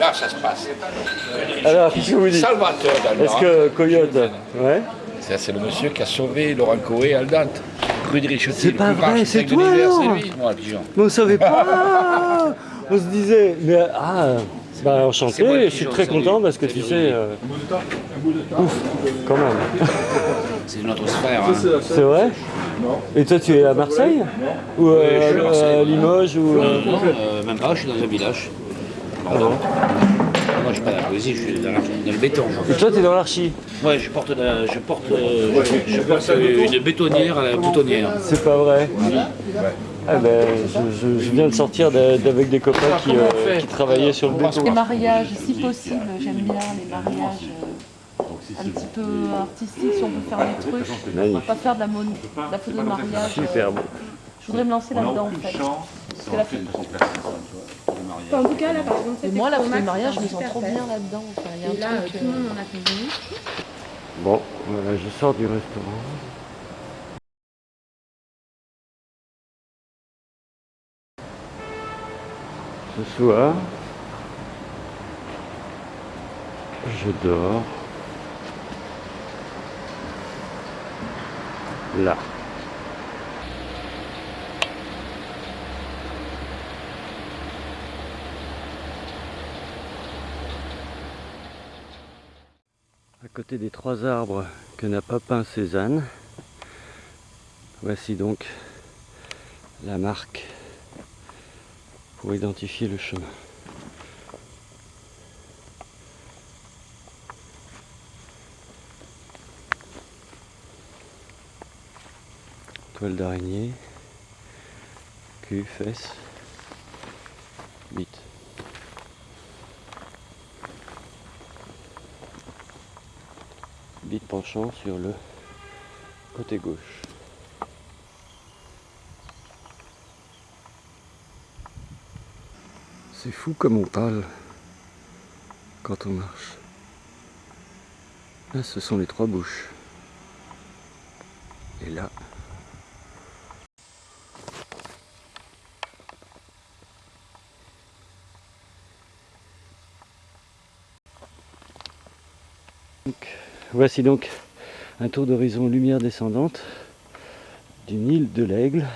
là, ça se passe. Alors, qu'est-ce que vous dites Salvateur. Est-ce que Coyote Ouais Ça, C'est le monsieur qui a sauvé Laurent Coé à Aldante. Rue de. C'est pas vrai, c'est toi, alors lui, moi, pigeon. Mais on savait pas On se disait, mais ah, bah enchanté, moi je suis très content lui. parce que tu sais, euh, ouf, quand même. C'est notre frère. hein. C'est vrai Et toi tu es à Marseille Ou je suis à euh, Marseille, à Limoges ou... euh, Non, euh, même pas, je suis dans un village. Ah bon Moi, je suis pas dans la poésie, je suis dans, la- dans le béton. Et toi tu es dans l'archi Ouais, je porte, la- je porte, euh, je, je porte euh, une bétonnière à la boutonnière. C'est pas vrai ah ben, je, je- je viens de sortir d'avec des copains qui, euh, qui travaillaient sur le béton. Les mariages, si possible, j'aime bien les mariages euh, un petit peu artistiques, si on peut faire des trucs. On va pas faire de la, mon- de la photo de mariage. Super beau. Je voudrais me lancer là-dedans en fait. Parce que la photo- Enfin, en tout cas, là, par exemple, Et cette moi, la photo de mariage, je me sens c'est trop bien là-dedans. Enfin, il y a Et là, un euh, truc. tout le euh, monde en a convenu. Bon, voilà, je sors du restaurant. Ce soir, je dors là. Côté des trois arbres que n'a pas peint Cézanne, voici donc la marque pour identifier le chemin. Toile d'araignée, cul, fesses, penchant sur le côté gauche. C'est fou comme on parle quand on marche. Là, ce sont les trois bouches. Et là, Donc, voici donc un tour d'horizon lumière descendante d'une île de l'Aigle.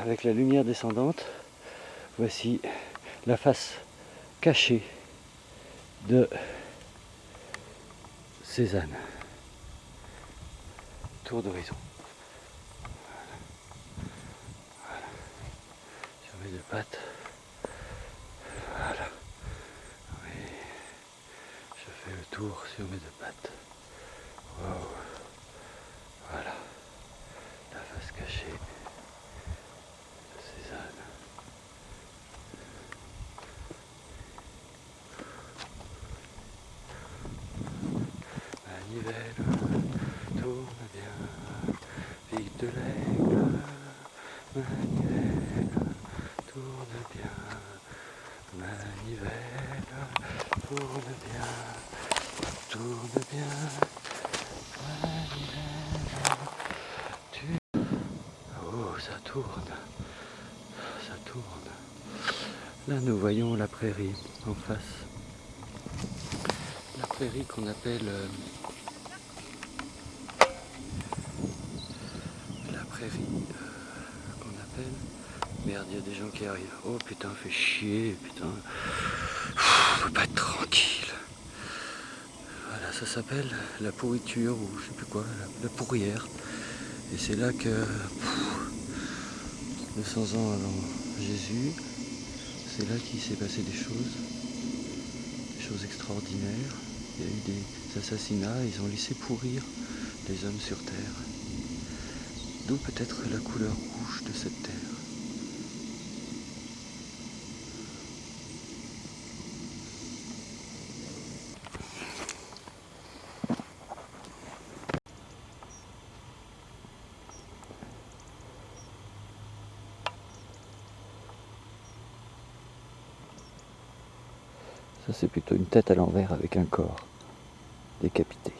Avec la lumière descendante, voici la face cachée de Cézanne. Tour d'horizon. Voilà. Mes deux pattes. Voilà. Oui. Je fais le sur mes deux pattes. Voilà. La face cachée de Cézanne. Manivelle, tourne bien, vite de l'aigle. Manivelle, tourne bien. Manivelle, tourne bien, tourne bien. Manivelle, tu... Oh, ça tourne, ça tourne. Là, nous voyons la prairie en face. La prairie qu'on appelle euh, la prairie euh, qu'on appelle. Merde il y a des gens qui arrivent. Oh putain fait chier putain. Peut pas être tranquille. Voilà ça s'appelle la pourriture ou je sais plus quoi la, pourrière. Et c'est là que 200 ans avant Jésus c'est là qu'il s'est passé des choses des choses extraordinaires il y a eu des assassinats ils ont laissé pourrir les hommes sur terre D'où peut-être la couleur rouge de cette terre. Ça c'est plutôt une tête à l'envers avec un corps décapité.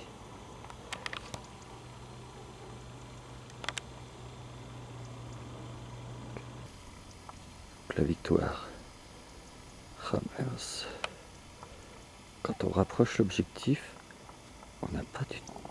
la victoire. Mince. Quand on rapproche l'objectif, on n'a pas du tout.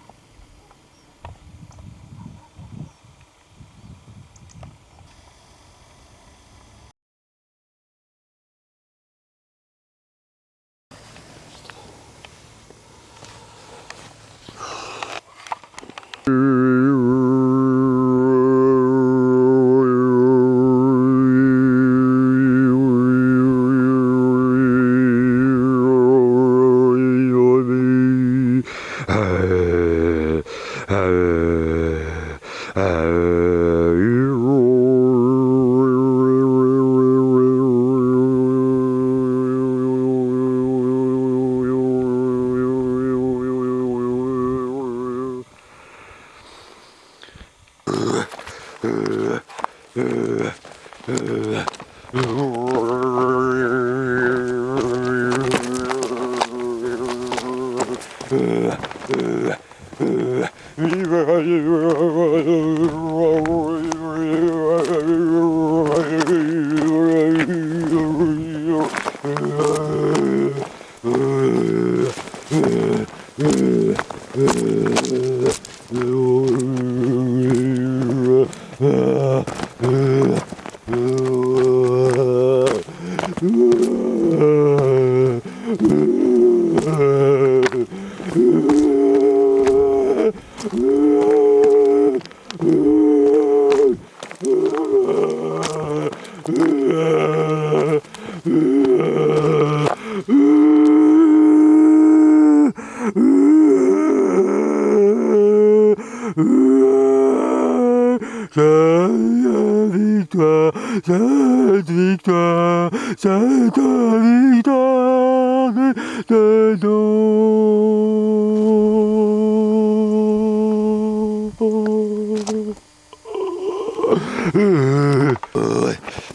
Uh!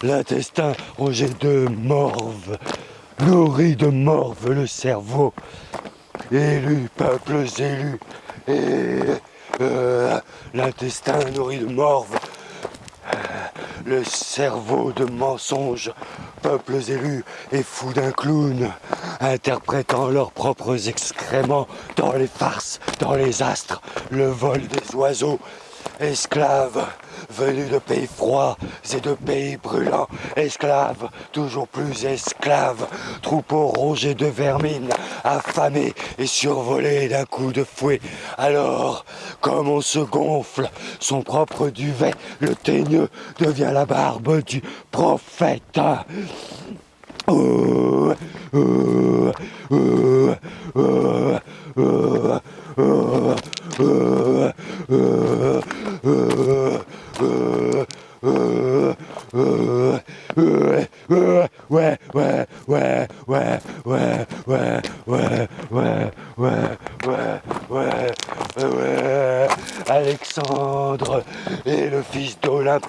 L'intestin rongé de morve, nourri de morve le cerveau, élus, peuples élus, et euh, l'intestin nourri de morve, le cerveau de mensonges, peuples élus et fous d'un clown, interprétant leurs propres excréments dans les farces, dans les astres, le vol des oiseaux, esclaves venus de pays froids et de pays brûlants, esclaves, toujours plus esclaves, troupeaux rongés de vermine, affamés et survolés d'un coup de fouet. Alors, comme on se gonfle son propre duvet, le teigneux devient la barbe du prophète. Oh, oh, ouais,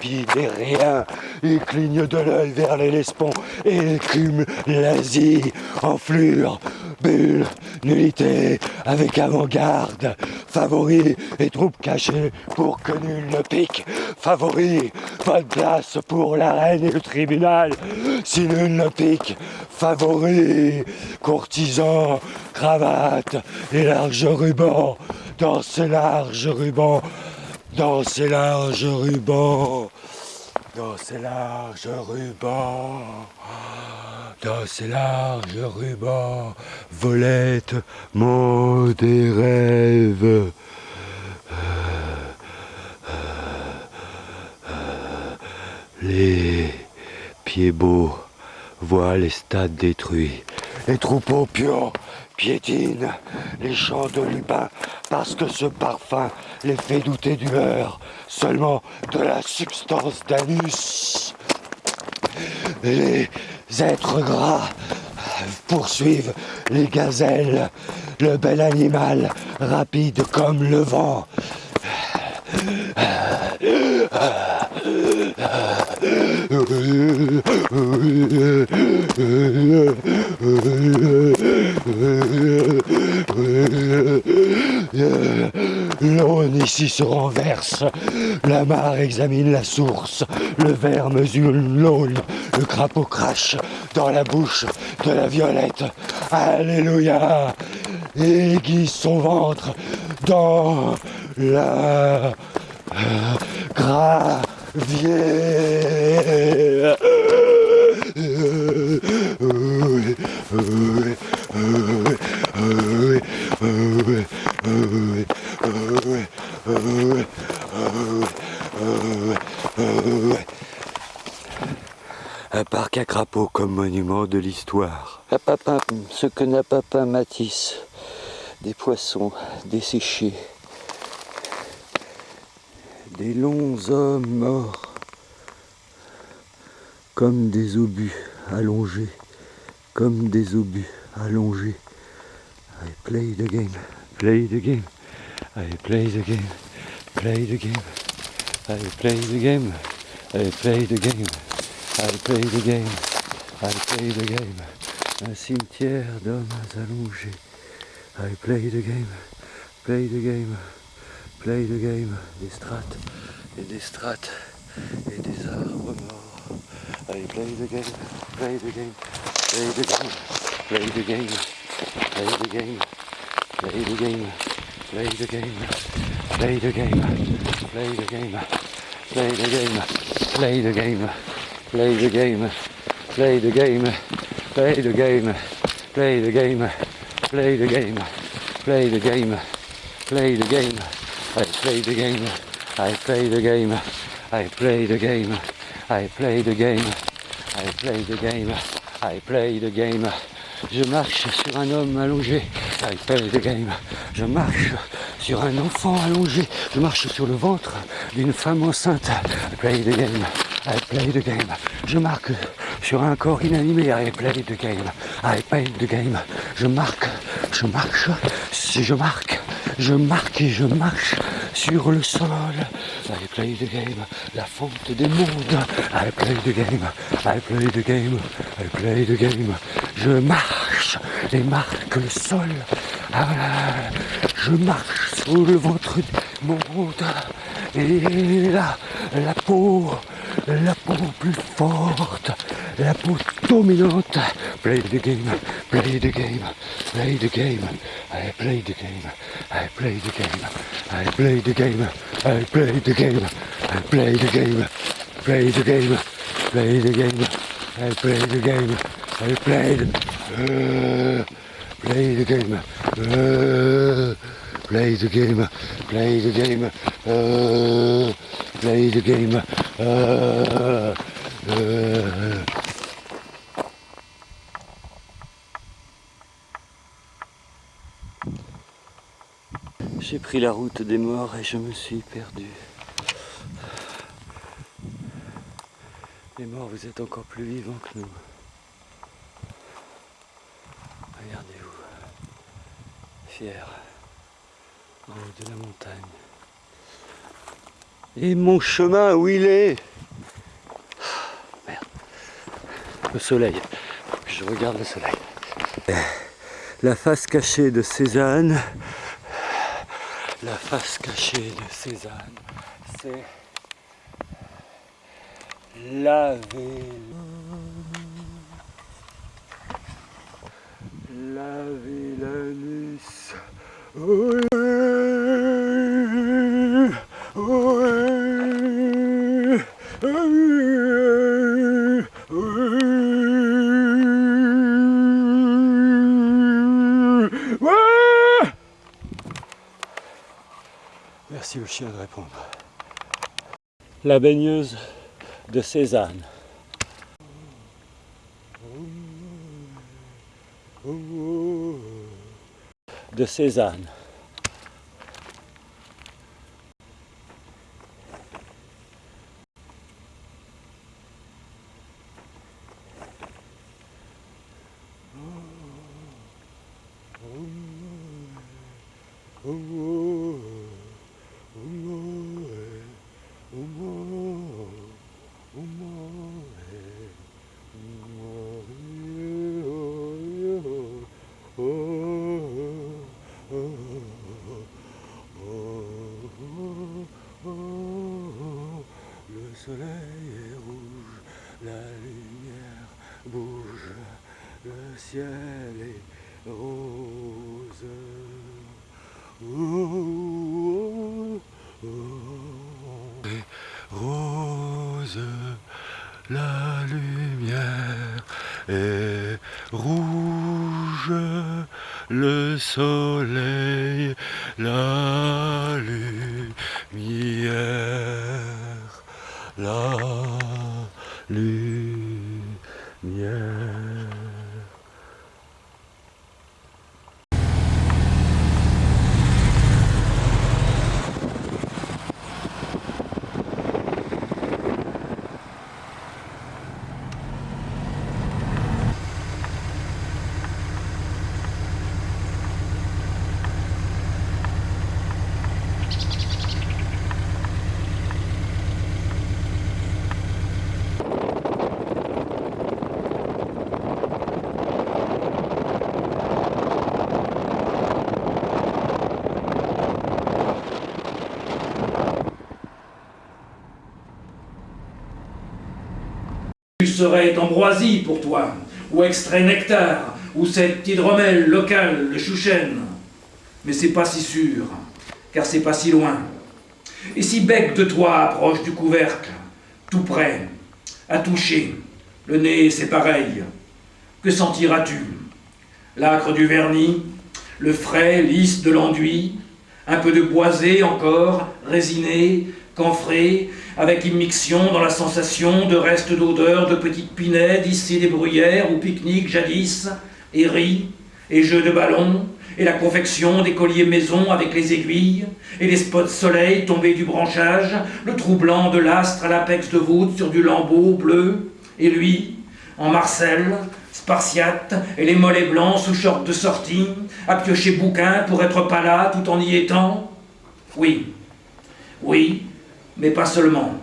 d'Olympie des rien. Il cligne de l'œil vers les Lespons et écume l'Asie en flure, bulle, nullité, avec avant-garde, favori et troupes cachées pour que nul ne pique, favori, pas de place pour la reine et le tribunal, si nul ne pique, favori, courtisan, cravate et larges rubans, dans ces larges rubans, dans ces larges rubans, dans ces larges rubans, dans ces larges rubans, volette mon des rêves. Les pieds beaux voient les stades détruits. Les troupeaux pions piétinent les champs de lupin parce que ce parfum les fait douter du seulement de la substance d'anus. Les êtres gras poursuivent les gazelles, le bel animal rapide comme le vent. L'eau ici se renverse, la mare examine la source, le ver mesure l'aune, le crapaud crache dans la bouche de la violette. Alléluia. Et aiguise son ventre dans la Un parc à crapauds comme monument de l'histoire. Ce que n'a pas Matisse. Des poissons desséchés. Des longs hommes morts. Comme des obus allongés. Comme des obus allongés. I play the game. Play the game. I play the game. Play the game. I play the game. I play the game. I play the game. I play the game. Un cimetière d'hommes allongés. I play the game. Play the game. Play the game. Des strates et des strates et des arbres morts. I play the game. Play the game. Play the game. Play the game. Play the game. Play the game. Play the game. Play the game. Play the game. Play the game. Play the game. Play the game. Play the game. Play the game. Play the game. Play the game. Play the game. Play the game. I play the game. I play the game. I play the game. I play the game. I play the game. I play the game. Je marche sur un homme allongé. I play the game. Je marche sur un enfant allongé. Je marche sur le ventre d'une femme enceinte. I play the game. I play the game. Je marque sur un corps inanimé. I play the game. I play the game. Je marque, je marche, je marque, je marque et je marche sur le sol. I play the game. La fonte des mondes. I play the game. I play the game. I play the game. Je marche et marque le sol. Ah, je marche sur le ventre monde. Et là, la peau, la peau plus forte, la peau dominante. Play the game, play the game, play the game. I play the game, I play the game, I play the game, I play the game, I play the game, play the game, play the game, I play the game, I played, uh, play the game, uh, play the game, play the game, uh, play the game, uh, uh. J'ai pris la route des morts et je me suis perdu. Les morts, vous êtes encore plus vivants que nous. Regardez-vous, fiers, en haut de la montagne. Et mon chemin, où il est? Merde. Le soleil. Je regarde le soleil. La face cachée de Cézanne. La face cachée de Cézanne, c'est laver laver l'anus. Oui, de répondre. La baigneuse de Cézanne. De Cézanne. La lumière est rouge, le soleil, Tu serais ambroisie pour toi, ou extrait nectar, ou cette hydromel locale, le chouchen. Mais c'est pas si sûr, car c'est pas si loin. Et si bec de toi approche du couvercle, tout près, à toucher, le nez c'est pareil, que sentiras-tu? L'acre du vernis, le frais, lisse de l'enduit, un peu de boisé encore, résiné, camphré, avec immixtion dans la sensation de restes d'odeur de petites pinèdes ici des bruyères ou pique-nique jadis, et riz, et jeux de ballon, et la confection des colliers maison avec les aiguilles, et les spots soleil tombés du branchage, le troublant de l'astre à l'apex de voûte sur du lambeau bleu, et lui, en Marcel, spartiate, et les mollets blancs sous short de sortie, à piocher bouquin pour être pas là tout en y étant. Oui, oui, mais pas seulement,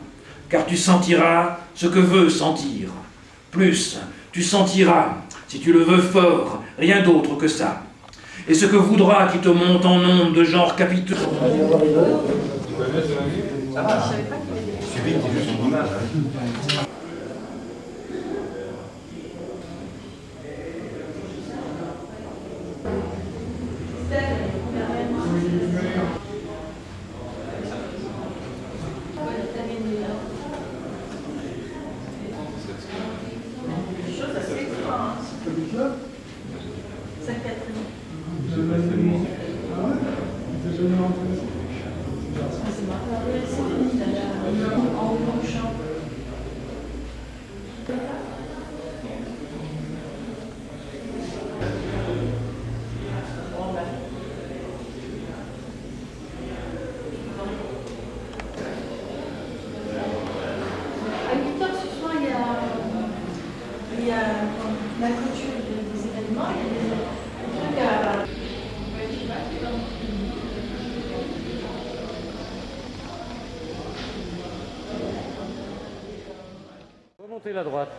car tu sentiras ce que veut sentir. Plus, tu sentiras, si tu le veux fort, rien d'autre que ça. Et ce que voudra qui te monte en ondes de genre capiteux. À 8 heures ce soir, il y a, il y a la clôture des, des événements, il y a des, des trucs à. Remontez la droite.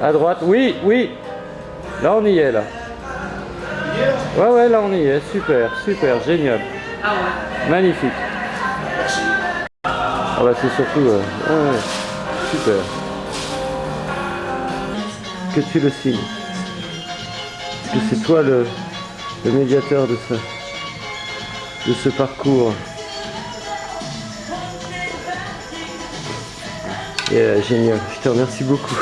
À droite, oui, oui. Là on y est là. Ouais ouais là on y est, super, super, génial. Magnifique. Ah bah c'est surtout... euh, super. Que tu le signes. Que c'est toi le, le médiateur de ce, de ce parcours. Et, euh, génial, je te remercie beaucoup.